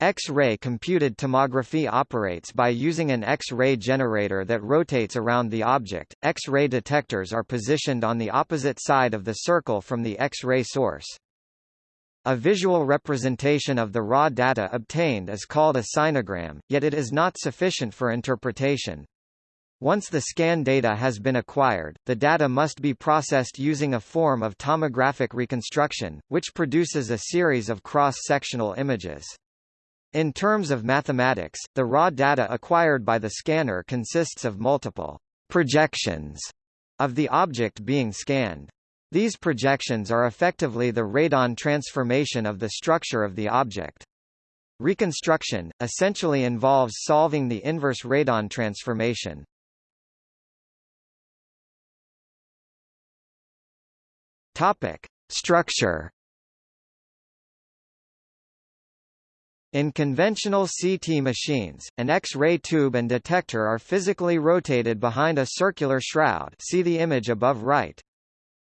X-ray computed tomography operates by using an X-ray generator that rotates around the object. X-ray detectors are positioned on the opposite side of the circle from the X-ray source. A visual representation of the raw data obtained is called a sinogram, yet it is not sufficient for interpretation. Once the scan data has been acquired, the data must be processed using a form of tomographic reconstruction, which produces a series of cross-sectional images. In terms of mathematics, the raw data acquired by the scanner consists of multiple projections of the object being scanned. These projections are effectively the radon transformation of the structure of the object. Reconstruction, essentially involves solving the inverse radon transformation. Structure In conventional CT machines, an X-ray tube and detector are physically rotated behind a circular shroud see the image above right.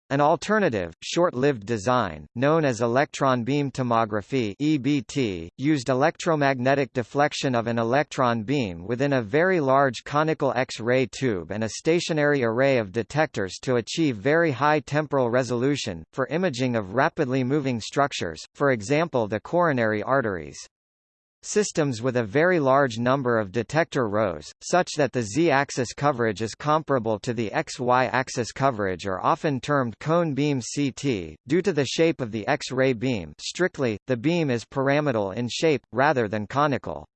An alternative, short-lived design, known as electron beam tomography EBT, used electromagnetic deflection of an electron beam within a very large conical X-ray tube and a stationary array of detectors to achieve very high temporal resolution, for imaging of rapidly moving structures, for example the coronary arteries. Systems with a very large number of detector rows, such that the z-axis coverage is comparable to the x-y-axis coverage are often termed cone beam CT, due to the shape of the X-ray beam strictly, the beam is pyramidal in shape, rather than conical.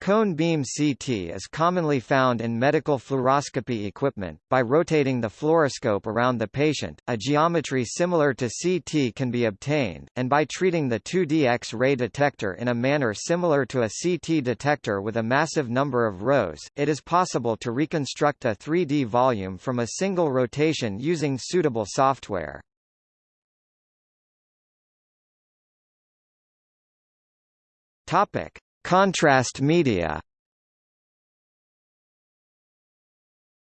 Cone beam CT is commonly found in medical fluoroscopy equipment. By rotating the fluoroscope around the patient, a geometry similar to CT can be obtained, and by treating the 2D X-ray detector in a manner similar to a CT detector with a massive number of rows, it is possible to reconstruct a 3D volume from a single rotation using suitable software. Topic: Contrast media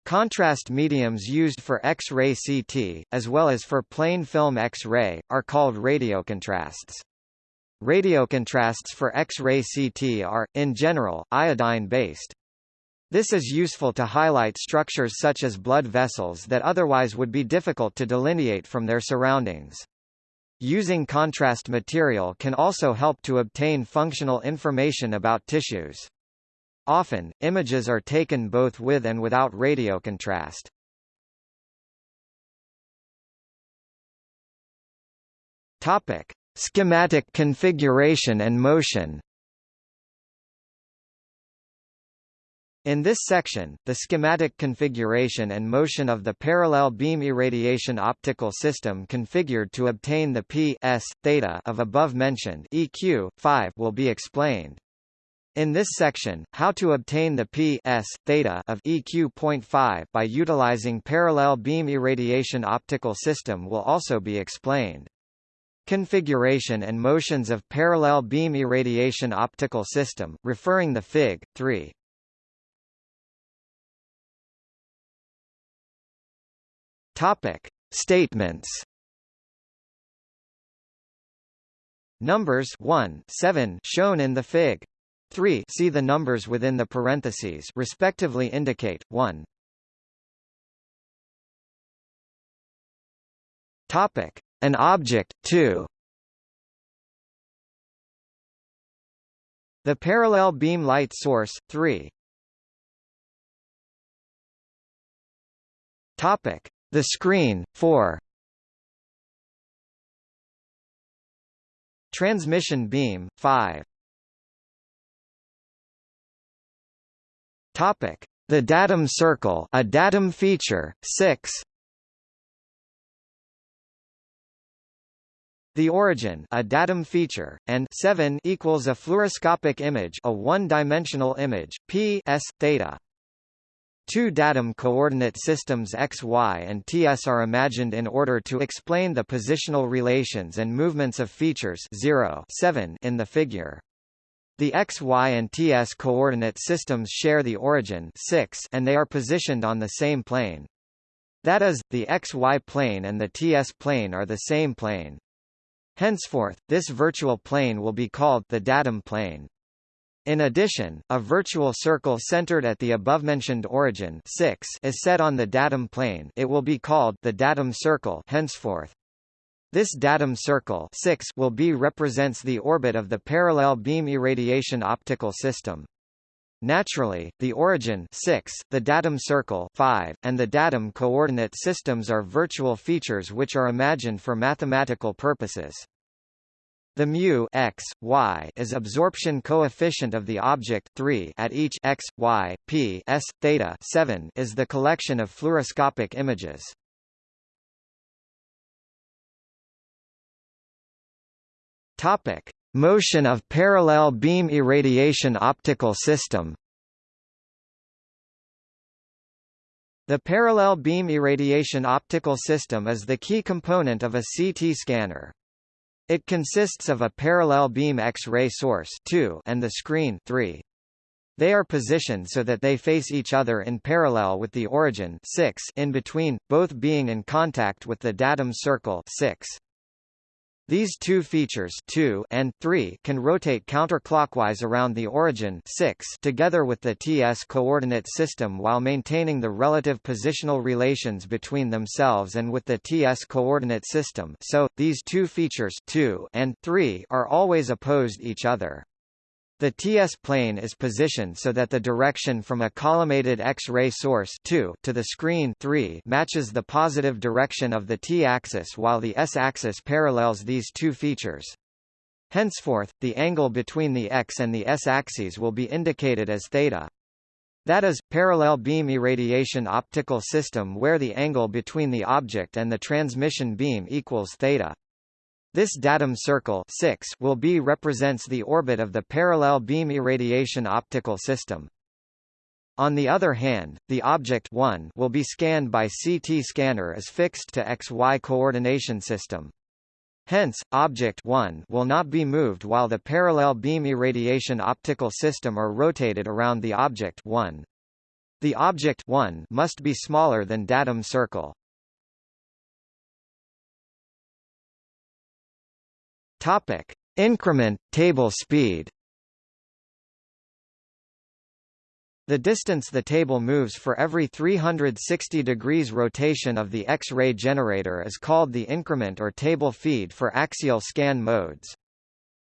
Contrast mediums used for X-ray CT, as well as for plain film X-ray, are called radiocontrasts. Radiocontrasts for X-ray CT are, in general, iodine-based. This is useful to highlight structures such as blood vessels that otherwise would be difficult to delineate from their surroundings. Using contrast material can also help to obtain functional information about tissues. Often, images are taken both with and without radiocontrast. Topic: Schematic configuration and motion. In this section, the schematic configuration and motion of the parallel beam irradiation optical system configured to obtain the p s, theta of above-mentioned EQ, 5 will be explained. In this section, how to obtain the p s, theta of EQ.5 by utilizing parallel beam irradiation optical system will also be explained. Configuration and motions of parallel beam irradiation optical system, referring the Fig. 3. Topic: Statements. Numbers 1 7 shown in the Fig. 3 see the numbers within the parentheses respectively indicate 1 Topic: An object 2 The parallel beam light source 3 Topic: the screen, 4 Transmission beam, 5 Topic: The datum circle, a datum feature, 6. The origin, a datum feature, and 7 equals a fluoroscopic image, a one-dimensional image, p s theta. Two datum coordinate systems x, y and ts are imagined in order to explain the positional relations and movements of features 0 7 in the figure. The x, y and ts coordinate systems share the origin 6 and they are positioned on the same plane. That is, the xy plane and the ts plane are the same plane. Henceforth, this virtual plane will be called the datum plane. In addition, a virtual circle centered at the above-mentioned origin 6 is set on the datum plane it will be called the datum circle henceforth. This datum circle 6 will be represents the orbit of the parallel beam irradiation optical system. Naturally, the origin 6, the datum circle 5, and the datum coordinate systems are virtual features which are imagined for mathematical purposes. The mu x, y is absorption coefficient of the object 3 at each x, y, p s, theta 7 is the collection of fluoroscopic images. Topic: Motion of parallel beam irradiation optical system. The parallel beam irradiation optical system is the key component of a CT scanner. It consists of a parallel beam X-ray source 2 and the screen 3. They are positioned so that they face each other in parallel with the origin 6 in between, both being in contact with the datum circle 6. These two features 2 and 3 can rotate counterclockwise around the origin 6 together with the TS coordinate system while maintaining the relative positional relations between themselves and with the TS coordinate system so, these two features 2 and 3 are always opposed each other. The TS plane is positioned so that the direction from a collimated X-ray source 2 to the screen 3 matches the positive direction of the T-axis while the S-axis parallels these two features. Henceforth, the angle between the X and the S-axes will be indicated as theta. That is, parallel beam irradiation optical system where the angle between the object and the transmission beam equals theta. This datum circle 6 will be represents the orbit of the parallel beam irradiation optical system. On the other hand, the object 1 will be scanned by CT scanner as fixed to XY coordination system. Hence, object 1 will not be moved while the parallel beam irradiation optical system are rotated around the object 1. The object 1 must be smaller than datum circle. Topic: Increment table speed. The distance the table moves for every 360 degrees rotation of the X-ray generator is called the increment or table feed for axial scan modes.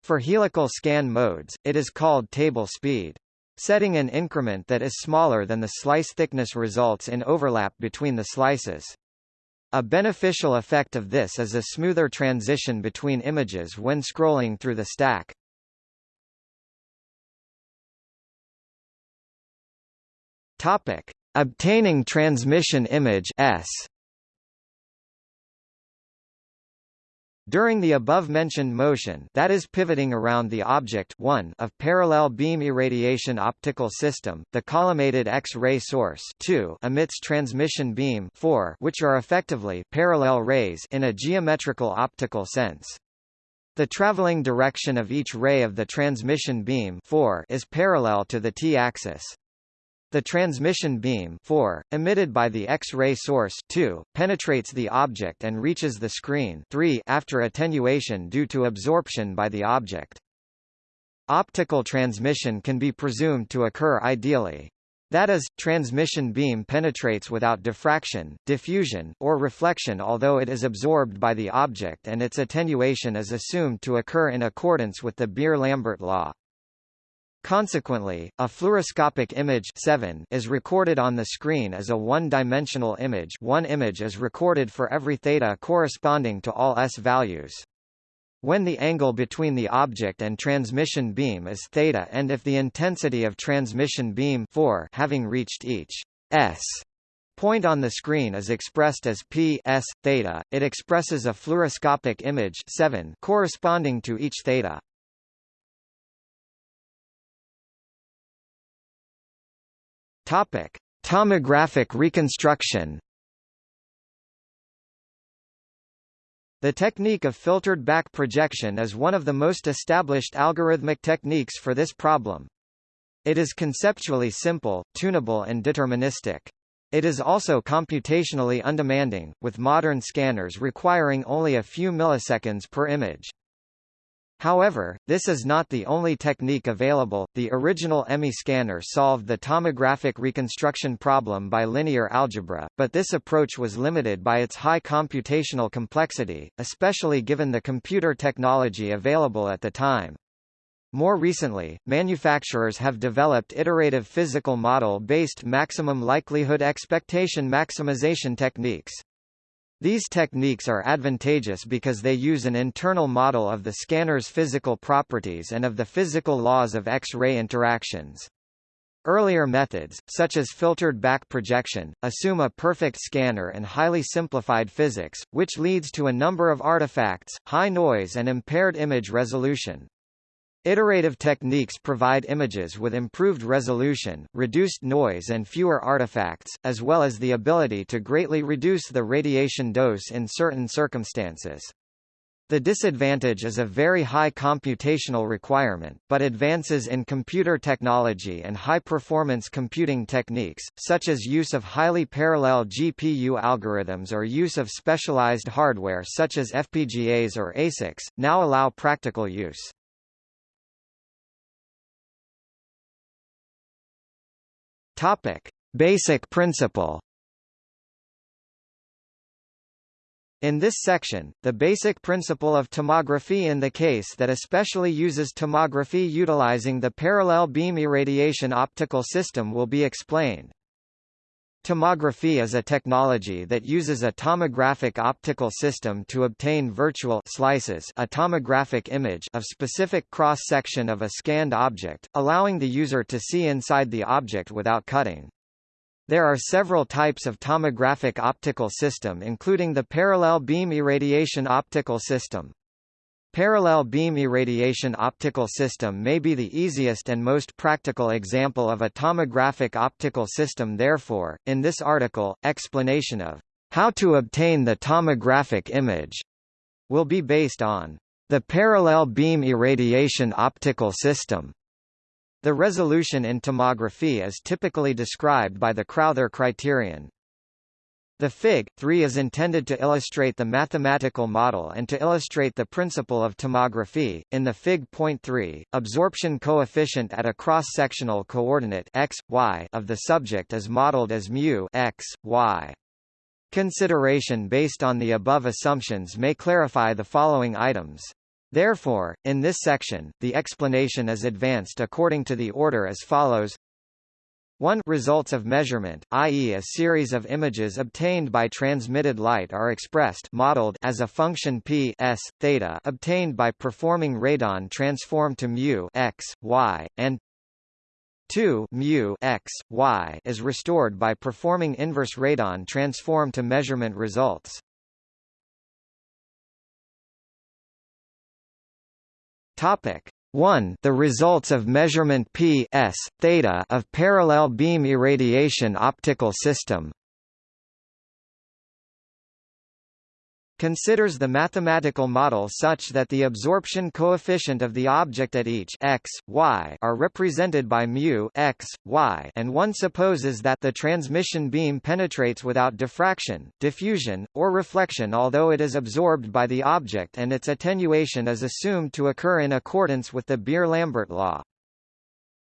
For helical scan modes, it is called table speed. Setting an increment that is smaller than the slice thickness results in overlap between the slices. A beneficial effect of this is a smoother transition between images when scrolling through the stack. Topic: Obtaining transmission image S. During the above-mentioned motion that is pivoting around the object 1 of parallel beam irradiation optical system, the collimated X-ray source 2 emits transmission beam 4 which are effectively parallel rays in a geometrical optical sense. The traveling direction of each ray of the transmission beam 4 is parallel to the t-axis. The transmission beam 4, emitted by the X-ray source 2, penetrates the object and reaches the screen 3 after attenuation due to absorption by the object. Optical transmission can be presumed to occur ideally. That is, transmission beam penetrates without diffraction, diffusion, or reflection although it is absorbed by the object and its attenuation is assumed to occur in accordance with the Beer-Lambert law. Consequently, a fluoroscopic image 7 is recorded on the screen as a one-dimensional image one image is recorded for every theta corresponding to all s values. When the angle between the object and transmission beam is theta and if the intensity of transmission beam 4 having reached each s point on the screen is expressed as p s theta, it expresses a fluoroscopic image 7 corresponding to each theta. Topic: Tomographic reconstruction. The technique of filtered back projection is one of the most established algorithmic techniques for this problem. It is conceptually simple, tunable and deterministic. It is also computationally undemanding, with modern scanners requiring only a few milliseconds per image. However, this is not the only technique available. The original EMI scanner solved the tomographic reconstruction problem by linear algebra, but this approach was limited by its high computational complexity, especially given the computer technology available at the time. More recently, manufacturers have developed iterative physical model-based maximum likelihood expectation maximization techniques. These techniques are advantageous because they use an internal model of the scanner's physical properties and of the physical laws of X-ray interactions. Earlier methods, such as filtered back projection, assume a perfect scanner and highly simplified physics, which leads to a number of artifacts, high noise and impaired image resolution. Iterative techniques provide images with improved resolution, reduced noise and fewer artifacts, as well as the ability to greatly reduce the radiation dose in certain circumstances. The disadvantage is a very high computational requirement, but advances in computer technology and high-performance computing techniques, such as use of highly parallel GPU algorithms or use of specialized hardware such as FPGAs or ASICs, now allow practical use. Topic: Basic principle. In this section, the basic principle of tomography in the case that especially uses tomography utilizing the parallel beam irradiation optical system will be explained. Tomography is a technology that uses a tomographic optical system to obtain virtual slices a tomographic image of specific cross-section of a scanned object, allowing the user to see inside the object without cutting. There are several types of tomographic optical system including the parallel beam irradiation optical system. Parallel beam irradiation optical system may be the easiest and most practical example of a tomographic optical system therefore, in this article, explanation of how to obtain the tomographic image will be based on the parallel beam irradiation optical system. The resolution in tomography is typically described by the Crowther criterion. The Fig. 3 is intended to illustrate the mathematical model and to illustrate the principle of tomography. In the Fig. Point 3, absorption coefficient at a cross-sectional coordinate x, y of the subject is modeled as mu x, y. Consideration based on the above assumptions may clarify the following items. Therefore, in this section, the explanation is advanced according to the order as follows 1 results of measurement, i.e. a series of images obtained by transmitted light are expressed modeled as a function p s theta obtained by performing radon transform to mu x y and 2 mu x y is restored by performing inverse radon transform to measurement results. Topic 1 the results of measurement p s theta of parallel beam irradiation optical system considers the mathematical model such that the absorption coefficient of the object at each x, y are represented by mu x, y and one supposes that the transmission beam penetrates without diffraction, diffusion, or reflection although it is absorbed by the object and its attenuation is assumed to occur in accordance with the Beer-Lambert law.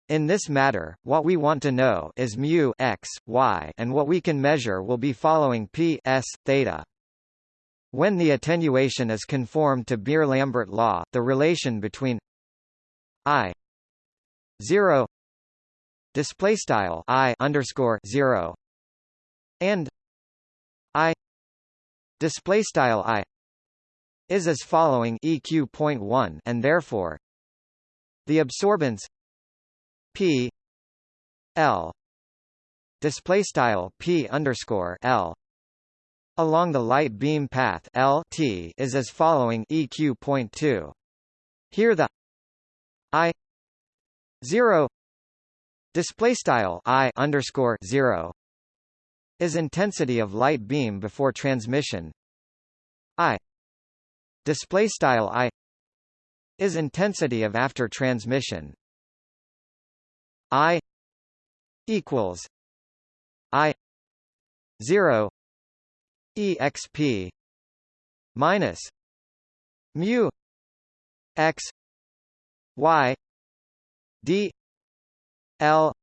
In this matter, what we want to know is mu x, y and what we can measure will be following p s theta. When the attenuation is conformed to Beer-Lambert law, the relation between i 0 display style i underscore 0 and i display style i is as following eq point one and therefore the absorbance p l display style p underscore l along the light beam path L T is as following EQ point two. Here the I zero display style I underscore zero is intensity of light beam before transmission. I display style I is intensity of after transmission. I equals I zero exp minus mu x y d l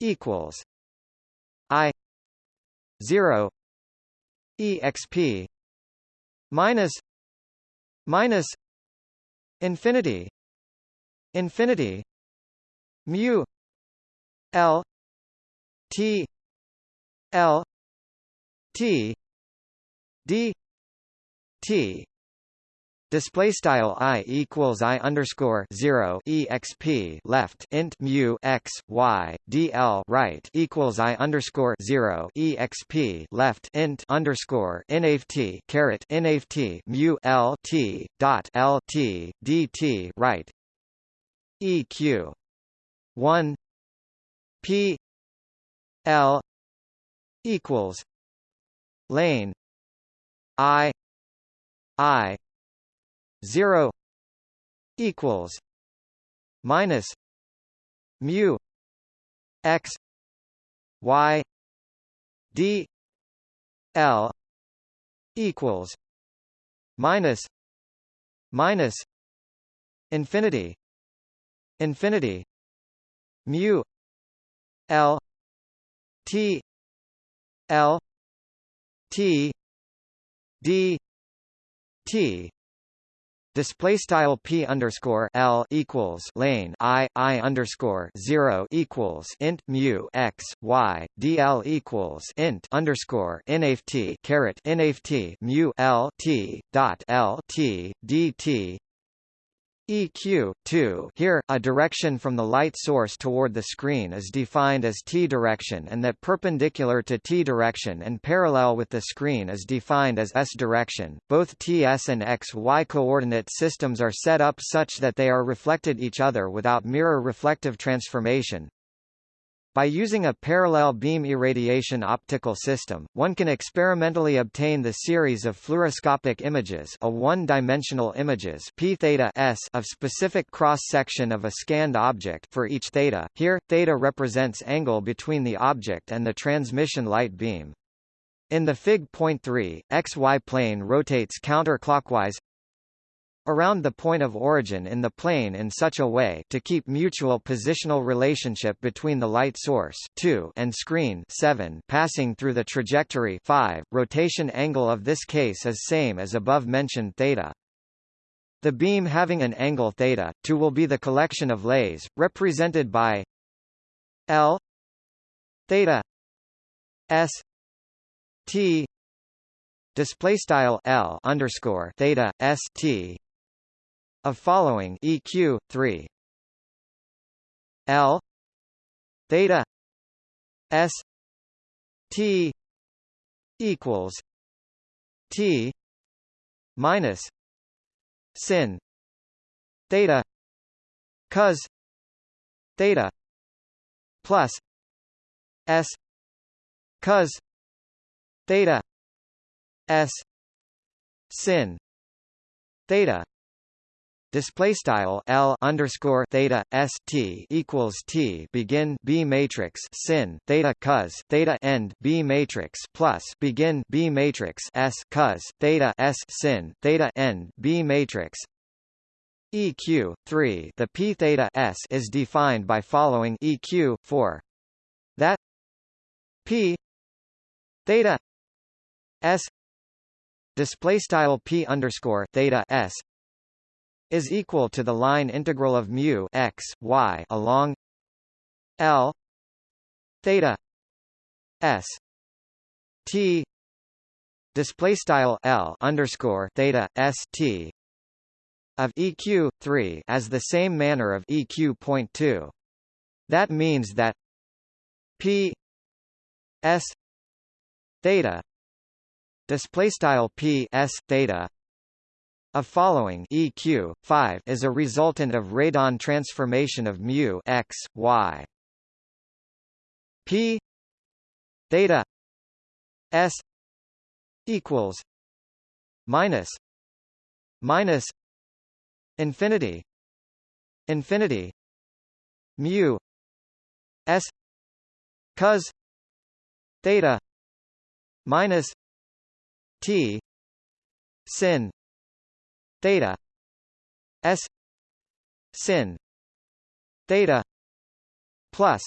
equals i 0 exp minus minus infinity infinity mu l t l t d t Display style i equals i underscore zero exp left int mu x y dl right equals i underscore zero exp left int underscore nft caret nft mu l t dot l t dt right eq one p l equals lane i i 0 equals minus mu x y d l equals minus minus infinity infinity mu l t l t d t Display style p underscore l equals lane i i underscore zero equals int mu x y dl equals int underscore nft caret nft mu l t dot l t dt EQ 2 here, a direction from the light source toward the screen is defined as t direction and that perpendicular to t direction and parallel with the screen is defined as s direction. Both ts and x-y coordinate systems are set up such that they are reflected each other without mirror reflective transformation, by using a parallel beam irradiation optical system, one can experimentally obtain the series of fluoroscopic images a one-dimensional images p theta s of specific cross-section of a scanned object for each theta. Here, theta represents angle between the object and the transmission light beam. In the Fig. point 3, xy plane rotates counterclockwise around the point of origin in the plane in such a way to keep mutual positional relationship between the light source 2 and screen 7 passing through the trajectory 5. Rotation angle of this case is same as above mentioned theta. The beam having an angle theta 2 will be the collection of lays, represented by L theta S T display style L underscore theta S T of following EQ 3 L. Theta S T equals T minus sin theta cos theta plus S cos theta S sin theta display style L underscore theta S T equals T begin B matrix sin theta cos theta end B matrix plus begin B matrix S cos theta S sin theta end B matrix. EQ 3 the P theta S is defined by following EQ 4 that P theta S display style P underscore theta S is equal to the line integral of mu x y along L theta S T display style L underscore theta S T of EQ 3 as the same manner of EQ point 2. That means that P S theta display style P S theta a following EQ 5 is a resultant of radon transformation of mu x y. P theta s equals minus minus infinity infinity mu s cos theta minus t sin theta. S. Sin. Theta. Plus.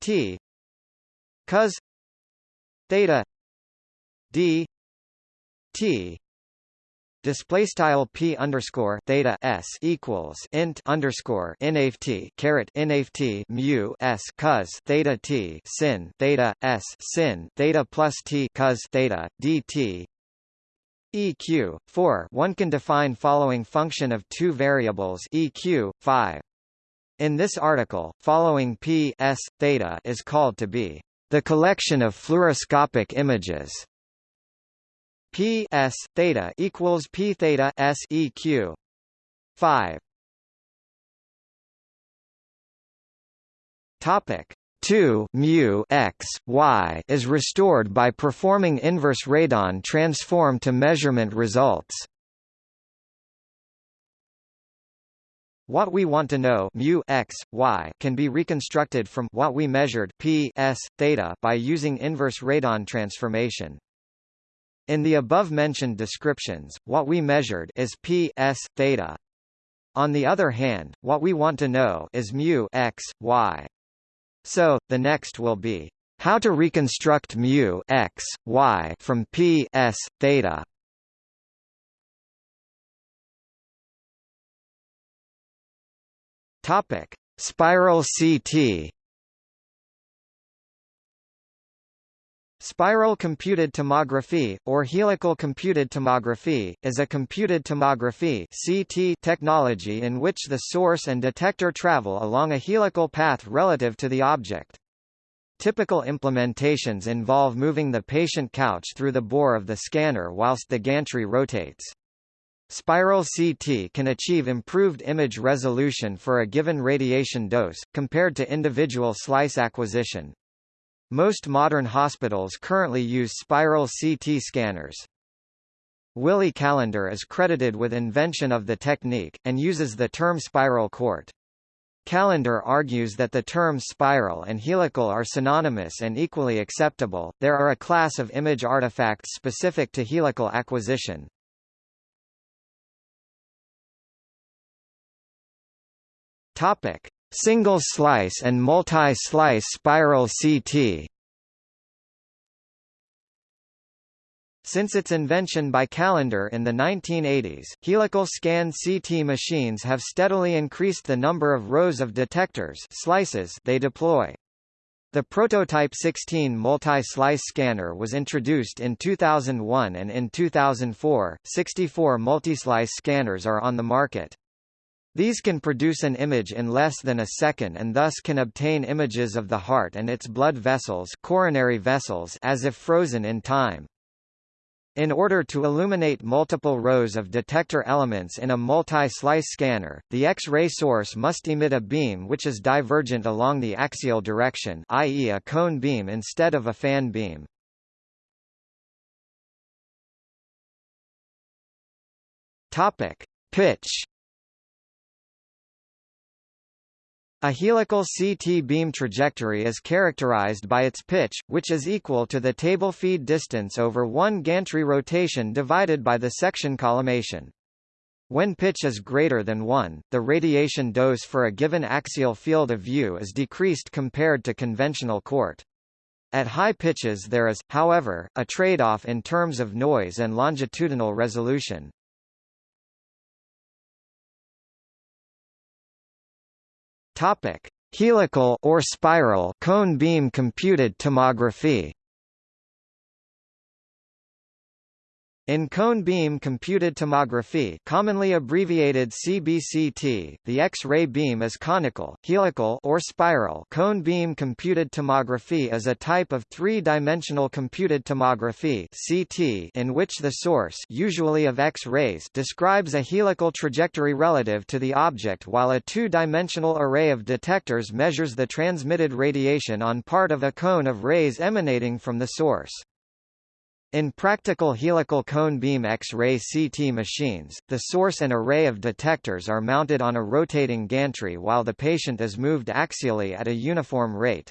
T. Cos. Theta. D. T. Display style p underscore theta s equals int underscore nft caret nft mu s cos theta t sin theta s sin theta plus t cos theta dt eq 4 one can define following function of two variables eq 5 in this article following p s theta is called to be the collection of fluoroscopic images. P S theta equals P theta S EQ five. Topic 2 mu x y is restored by performing inverse radon transform to measurement results. What we want to know mu x, y can be reconstructed from what we measured p s theta by using inverse radon transformation. In the above-mentioned descriptions, what we measured is p s theta. On the other hand, what we want to know is mu x, y. So, the next will be how to reconstruct mu x, y from p s theta. Topic: Spiral CT Spiral computed tomography, or helical computed tomography, is a computed tomography CT technology in which the source and detector travel along a helical path relative to the object. Typical implementations involve moving the patient couch through the bore of the scanner whilst the gantry rotates. Spiral CT can achieve improved image resolution for a given radiation dose, compared to individual slice acquisition. Most modern hospitals currently use spiral CT scanners. Willi Kalender is credited with invention of the technique, and uses the term spiral court. Kalender argues that the terms spiral and helical are synonymous and equally acceptable. There are a class of image artifacts specific to helical acquisition. Topic: Single slice and multi-slice spiral CT Since its invention by Kalender in the 1980s, helical scan CT machines have steadily increased the number of rows of detectors slices they deploy. The prototype 16 multi-slice scanner was introduced in 2001 and in 2004, 64 multi-slice scanners are on the market. These can produce an image in less than a second and thus can obtain images of the heart and its blood vessels, coronary vessels as if frozen in time. In order to illuminate multiple rows of detector elements in a multi-slice scanner, the X-ray source must emit a beam which is divergent along the axial direction i.e. a cone beam instead of a fan beam. Topic. Pitch A helical CT beam trajectory is characterized by its pitch, which is equal to the table feed distance over one gantry rotation divided by the section collimation. When pitch is greater than 1, the radiation dose for a given axial field of view is decreased compared to conventional court. At high pitches there is, however, a trade-off in terms of noise and longitudinal resolution. Topic: Helical or spiral cone beam computed tomography. In cone beam computed tomography commonly abbreviated CBCT, the X-ray beam is conical, helical or spiral cone beam computed tomography is a type of three-dimensional computed tomography CT in which the source usually of X-rays describes a helical trajectory relative to the object while a two-dimensional array of detectors measures the transmitted radiation on part of a cone of rays emanating from the source. In practical helical cone beam X-ray CT machines, the source and array of detectors are mounted on a rotating gantry while the patient is moved axially at a uniform rate.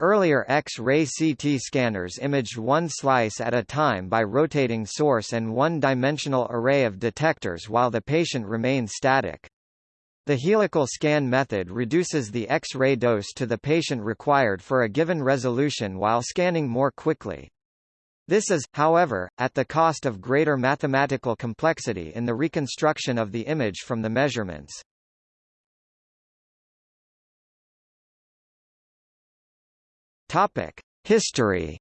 Earlier X-ray CT scanners imaged one slice at a time by rotating source and one-dimensional array of detectors while the patient remained static. The helical scan method reduces the X-ray dose to the patient required for a given resolution while scanning more quickly. This is, however, at the cost of greater mathematical complexity in the reconstruction of the image from the measurements. History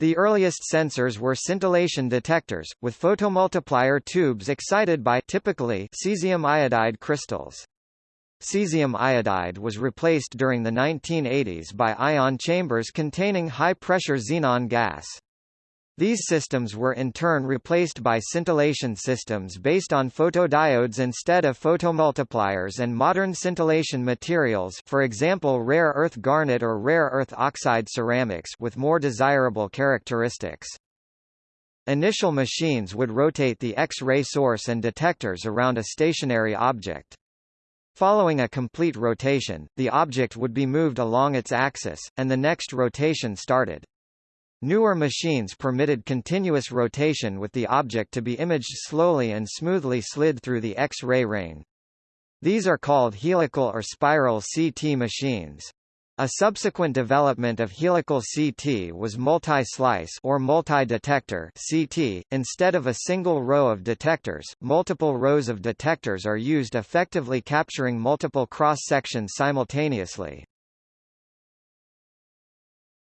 The earliest sensors were scintillation detectors, with photomultiplier tubes excited by typically cesium iodide crystals. Cesium iodide was replaced during the 1980s by ion chambers containing high-pressure xenon gas. These systems were in turn replaced by scintillation systems based on photodiodes instead of photomultipliers and modern scintillation materials for example rare earth garnet or rare earth oxide ceramics with more desirable characteristics. Initial machines would rotate the X-ray source and detectors around a stationary object. Following a complete rotation, the object would be moved along its axis, and the next rotation started. Newer machines permitted continuous rotation with the object to be imaged slowly and smoothly slid through the X-ray ring. These are called helical or spiral CT machines. A subsequent development of helical CT was multi-slice or multi-detector CT. Instead of a single row of detectors, multiple rows of detectors are used effectively capturing multiple cross-sections simultaneously.